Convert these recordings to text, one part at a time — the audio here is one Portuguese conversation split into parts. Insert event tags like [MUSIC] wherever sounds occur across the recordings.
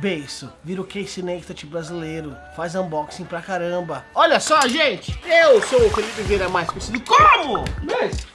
Beiço, vira o Case Next brasileiro, faz unboxing pra caramba. Olha só, gente, eu sou o Felipe Vieira, mais conhecido como... Beiço.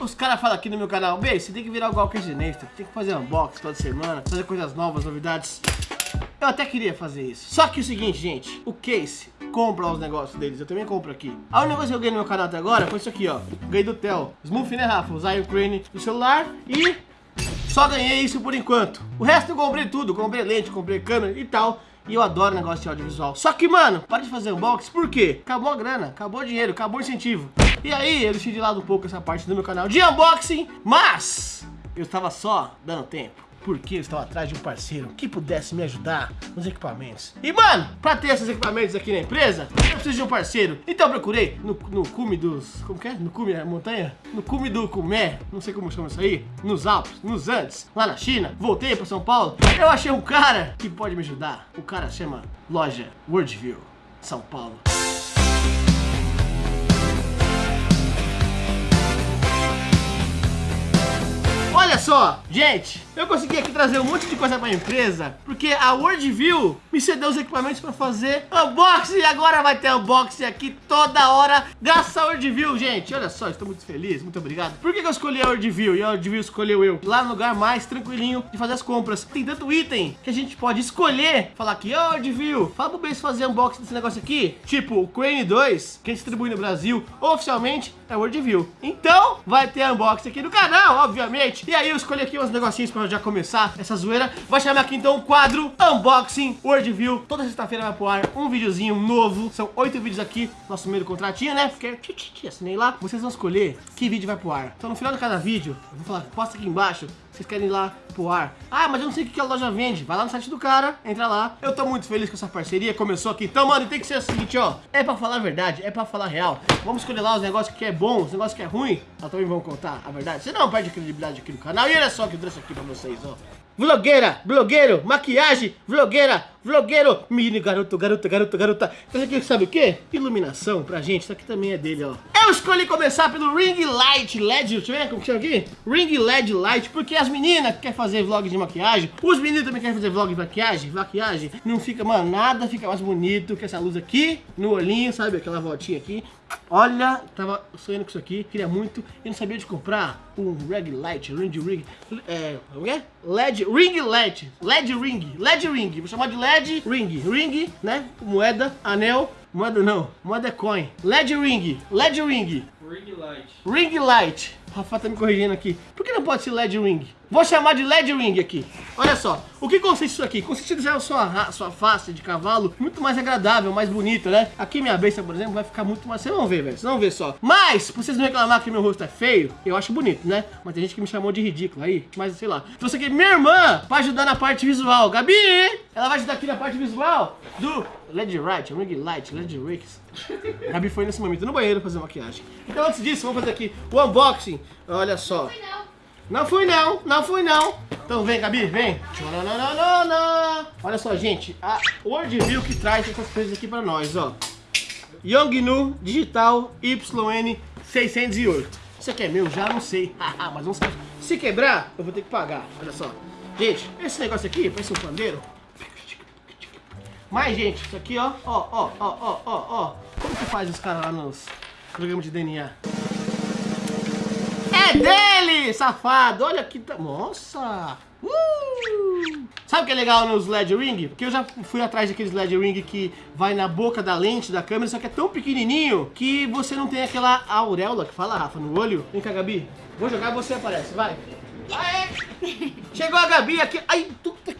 Os caras falam aqui no meu canal, Beiço, você tem que virar igual o Case Next, tem que fazer unboxing toda semana, fazer coisas novas, novidades. Eu até queria fazer isso. Só que o seguinte, gente, o Case compra os negócios deles, eu também compro aqui. A única coisa que eu ganhei no meu canal até agora foi isso aqui, ó. Ganhei do Tel, Smooth, né, Rafa? Usar o Crane do celular e só ganhei isso por enquanto. O resto eu comprei tudo, comprei lente, comprei câmera e tal. E eu adoro negócio de audiovisual. Só que, mano, para de fazer unboxing, por quê? Acabou a grana, acabou o dinheiro, acabou o incentivo. E aí, eu deixei de lado um pouco essa parte do meu canal de unboxing, mas eu estava só dando tempo porque eu estava atrás de um parceiro que pudesse me ajudar nos equipamentos. E mano, pra ter esses equipamentos aqui na empresa, eu preciso de um parceiro. Então procurei no, no cume dos... como que é? No cume da montanha? No cume do Cumé, não sei como chama isso aí. Nos Alpes, nos Andes, lá na China. Voltei pra São Paulo. Eu achei um cara que pode me ajudar. O cara chama Loja Worldview, São Paulo. Só, gente, eu consegui aqui trazer um monte de coisa pra empresa, porque a Worldview me cedeu os equipamentos pra fazer unboxing, e agora vai ter unboxing aqui toda hora, graças a Worldview, gente. Olha só, estou muito feliz, muito obrigado. Por que, que eu escolhi a Worldview e a Worldview escolheu eu? Lá no lugar mais tranquilinho de fazer as compras. Tem tanto item que a gente pode escolher, falar aqui, ô oh, Worldview, fala pro Base fazer unboxing desse negócio aqui, tipo o Crane 2, que a gente distribui no Brasil, oficialmente é Worldview. Então, vai ter unboxing aqui no canal, obviamente. E aí eu escolhi aqui uns negocinhos pra já começar essa zoeira. Vai chamar aqui então o quadro Unboxing Worldview. Toda sexta-feira vai pro ar um videozinho novo. São oito vídeos aqui, nosso primeiro contratinho, né? Porque assinei lá. Vocês vão escolher que vídeo vai pro ar. Então no final de cada vídeo, eu vou falar, posta aqui embaixo vocês querem ir lá pro ar. Ah, mas eu não sei o que a loja vende. Vai lá no site do cara, entra lá. Eu tô muito feliz com essa parceria, começou aqui. Então, mano, tem que ser o seguinte, ó. É pra falar a verdade, é pra falar a real. Vamos escolher lá os negócios que é bom, os negócios que é ruim. Nós também vamos contar a verdade. Você não perde credibilidade aqui no canal. E olha só que eu trouxe aqui pra vocês, ó. Vlogueira, blogueiro, maquiagem, vlogueira, vlogueiro, menino, garoto, garota, garota, garota. Isso aqui sabe o que? Iluminação pra gente, isso aqui também é dele, ó. Eu escolhi começar pelo Ring Light LED, deixa eu ver como chama aqui? Ring LED Light, porque as meninas que querem fazer vlog de maquiagem, os meninos também querem fazer vlog de maquiagem, maquiagem, não fica, mano, nada fica mais bonito que essa luz aqui, no olhinho, sabe, aquela voltinha aqui. Olha, tava sonhando com isso aqui, queria muito, e não sabia de comprar um Ring Light, Ring Ring, é, o que LED, Ring LED, LED Ring, LED Ring, vou chamar de LED Ring, Ring, né, moeda, anel, Moeda não, moeda é coin. LED ring, LED ring. Ring light. Ring light. O Rafa tá me corrigindo aqui. Por que não pode ser LED ring? Vou chamar de LED ring aqui. Olha só, o que consiste isso aqui? Consiste em deixar a sua, sua face de cavalo muito mais agradável, mais bonita, né? Aqui minha besta, por exemplo, vai ficar muito mais... Vocês vão ver, velho, vocês vão ver só. Mas, pra vocês não reclamar que meu rosto é feio, eu acho bonito, né? Mas tem gente que me chamou de ridículo aí, mas sei lá. Você aqui, minha irmã, pra ajudar na parte visual. Gabi, ela vai ajudar aqui na parte visual do LED Right, Ring Light, LED Ricks. Gabi foi nesse momento no banheiro fazer maquiagem. Então antes disso, vamos fazer aqui o unboxing. Olha só. Não fui não, não fui não. Então vem, Gabi, vem. Olha só, gente, a Worldview que traz essas coisas aqui pra nós, ó. Yongnu Digital YN608. Isso aqui é meu? Já não sei. [LAUGHS] Mas vamos Se quebrar, eu vou ter que pagar. Olha só. Gente, esse negócio aqui parece um pandeiro. Mas, gente, isso aqui, ó, ó, ó, ó, ó, ó, ó. Como que faz os caras lá nos programas de DNA? É dele, safado! Olha que... Nossa! Uh! Sabe o que é legal nos LED Ring? Porque eu já fui atrás daqueles LED Ring que vai na boca da lente da câmera, só que é tão pequenininho que você não tem aquela auréola que fala, Rafa, no olho. Vem cá, Gabi. Vou jogar e você aparece, vai. Aê! [LAUGHS] Chegou a Gabi aqui. Ai,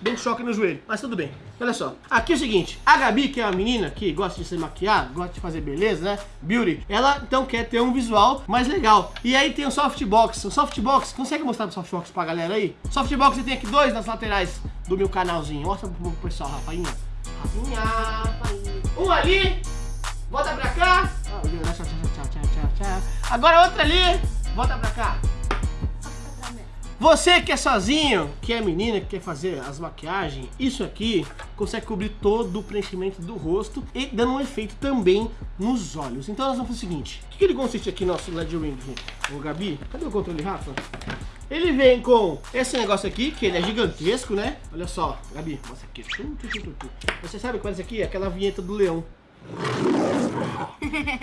deu um choque no joelho. Mas tudo bem. Olha só. Aqui é o seguinte. A Gabi, que é uma menina que gosta de se maquiar, gosta de fazer beleza, né? Beauty. Ela, então, quer ter um visual mais legal. E aí tem o softbox. O softbox, consegue mostrar o softbox pra galera aí? Softbox, tem aqui dois nas laterais do meu canalzinho. Mostra pro pessoal. Rafainha, Rafainha. Um ali. Volta pra cá. Agora outra ali. Volta pra cá. Você que é sozinho, que é menina, que quer fazer as maquiagens, isso aqui consegue cobrir todo o preenchimento do rosto e dando um efeito também nos olhos. Então nós vamos fazer o seguinte, o que, ele consiste aqui nosso LED Ring? Ô Gabi, cadê o controle, Rafa? Ele vem com esse negócio aqui, que ele é gigantesco, né? Olha só, Gabi, mostra aqui. Você sabe qual é esse aqui? Aquela vinheta do leão.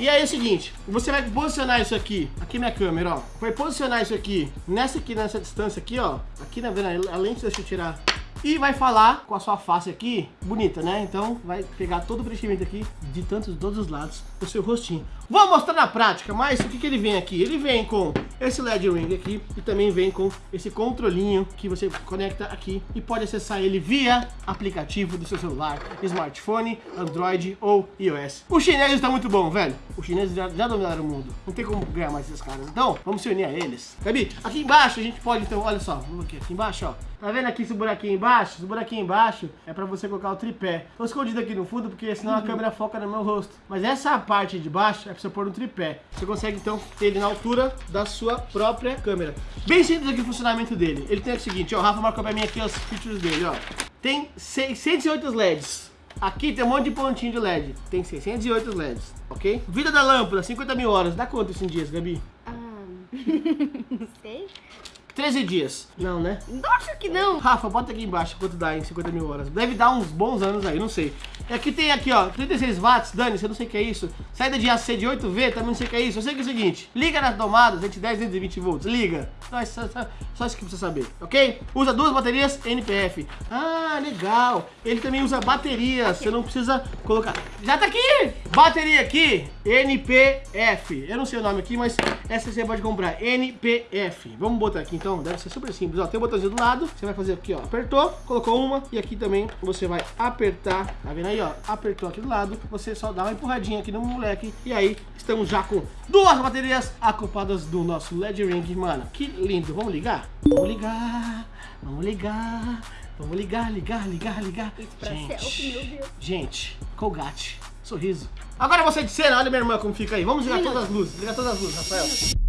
E aí é o seguinte, você vai posicionar isso aqui, aqui minha câmera, ó. Vai posicionar isso aqui, nessa aqui, nessa distância aqui, ó. Aqui na vendo, a lente, deixa eu tirar e vai falar com a sua face aqui, bonita, né? Então vai pegar todo o preenchimento aqui, de tantos, todos os lados, o seu rostinho. Vou mostrar na prática, mas o que, que ele vem aqui? Ele vem com esse LED ring aqui e também vem com esse controlinho que você conecta aqui e pode acessar ele via aplicativo do seu celular, smartphone, Android ou iOS. O chinês está muito bom, velho. Os chineses já, já dominaram o mundo. Não tem como ganhar mais esses caras. Então, vamos se unir a eles. Gabi, aqui embaixo a gente pode, então, olha só, vamos aqui, aqui embaixo, ó. Tá vendo aqui esse buraquinho embaixo? Esse buraquinho embaixo é pra você colocar o tripé. Tô escondido aqui no fundo porque senão a câmera foca no meu rosto. Mas essa parte de baixo é pra você pôr no tripé. Você consegue então ter ele na altura da sua própria câmera. Bem simples aqui o funcionamento dele. Ele tem o seguinte, ó, o Rafa marcou pra mim aqui os features dele, ó. Tem 608 LEDs. Aqui tem um monte de pontinho de LED. Tem 608 LEDs, ok? Vida da lâmpada, 50 mil horas. Dá quanto isso em dias, Gabi? Ah, [LAUGHS] não sei. 13 dias. Não, né? Acho que não. Rafa, bota aqui embaixo quanto dá em 50 mil horas. Deve dar uns bons anos aí, não sei. E aqui tem aqui, ó, 36 watts, Dani, você não sei o que é isso. Saída de AC de 8V, também não sei o que é isso. Eu sei que é o seguinte, liga nas tomadas, 110, 220 volts, liga. Só, só, só, só isso que precisa saber, ok? Usa duas baterias NPF. Ah, legal. Ele também usa baterias, você não precisa colocar... Já tá aqui! Bateria aqui, NPF. Eu não sei o nome aqui, mas essa você pode comprar, NPF. Vamos botar aqui então, deve ser super simples. Ó, tem o um botãozinho do lado, você vai fazer aqui, ó, apertou, colocou uma e aqui também você vai apertar, tá vendo aí, ó, apertou aqui do lado, você só dá uma empurradinha aqui no moleque e aí estamos já com duas baterias acopladas do nosso LED Ring, mano, que lindo. Vamos ligar? Vamos ligar, vamos ligar, vamos ligar, ligar, ligar, ligar. Gente, gente, Colgate, sorriso. Agora você de cena, olha minha irmã como fica aí. Vamos ligar todas as luzes, ligar todas as luzes, Rafael.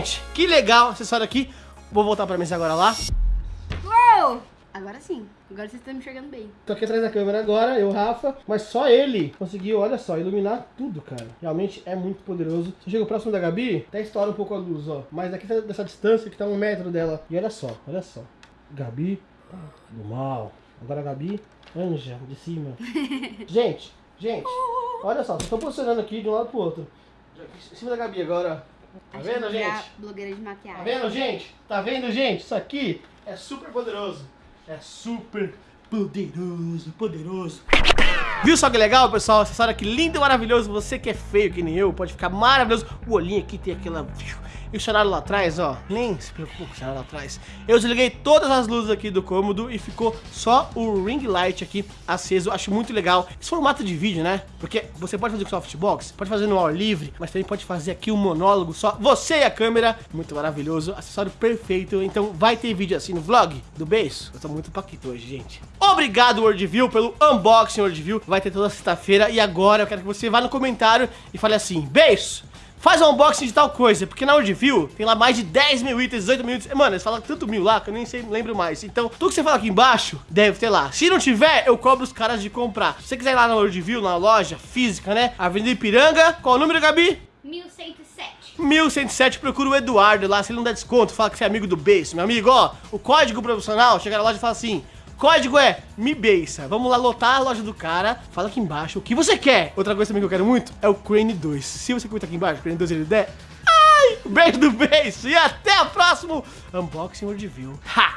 Gente, que legal acessório aqui. Vou voltar pra mesa agora lá. Uou! Agora sim. Agora vocês estão me enxergando bem. Tô aqui atrás da câmera agora, eu, Rafa. Mas só ele conseguiu, olha só, iluminar tudo, cara. Realmente é muito poderoso. Se eu chego próximo da Gabi, até estoura um pouco a luz, ó. Mas daqui dessa distância que tá um metro dela. E olha só, olha só. Gabi do mal. Agora a Gabi, anja de cima. [LAUGHS] gente, gente, olha só. Vocês estão posicionando aqui de um lado pro outro. Em cima da Gabi agora, Tá vendo, gente? blogueira de maquiagem. Tá vendo, gente? Tá vendo, gente? Isso aqui é super poderoso. É super poderoso, poderoso. Viu só que legal, pessoal? Acessório aqui lindo e maravilhoso. Você que é feio que nem eu, pode ficar maravilhoso. O olhinho aqui tem aquela... E o cenário lá atrás, ó, nem se preocupe com o cenário lá atrás. Eu desliguei todas as luzes aqui do cômodo e ficou só o ring light aqui aceso. Acho muito legal. Esse formato de vídeo, né? Porque você pode fazer com softbox, pode fazer no ar livre, mas também pode fazer aqui um monólogo só. Você e a câmera, muito maravilhoso. Acessório perfeito. Então vai ter vídeo assim no vlog do beijo. Eu tô muito paquito hoje, gente. Obrigado, Worldview, pelo unboxing Worldview. Vai ter toda sexta-feira. E agora eu quero que você vá no comentário e fale assim, beijo! Faz um unboxing de tal coisa, porque na Worldview tem lá mais de 10 mil itens, 18 mil itens. Mano, eles falam tanto mil lá que eu nem sei, lembro mais. Então, tudo que você fala aqui embaixo, deve ter lá. Se não tiver, eu cobro os caras de comprar. Se você quiser ir lá na Worldview, na loja física, né? Avenida Ipiranga, qual o número, Gabi? 1107. 1107, procura o Eduardo lá, se ele não der desconto, fala que você é amigo do Base. Meu amigo, ó, o código profissional, chega na loja e fala assim... Código é MIBEISA. Vamos lá lotar a loja do cara. Fala aqui embaixo o que você quer. Outra coisa também que eu quero muito é o Crane 2. Se você comentar aqui embaixo, Crane 2 ele der... Ai, beijo do beijo. E até o próximo Unboxing World View. Ha!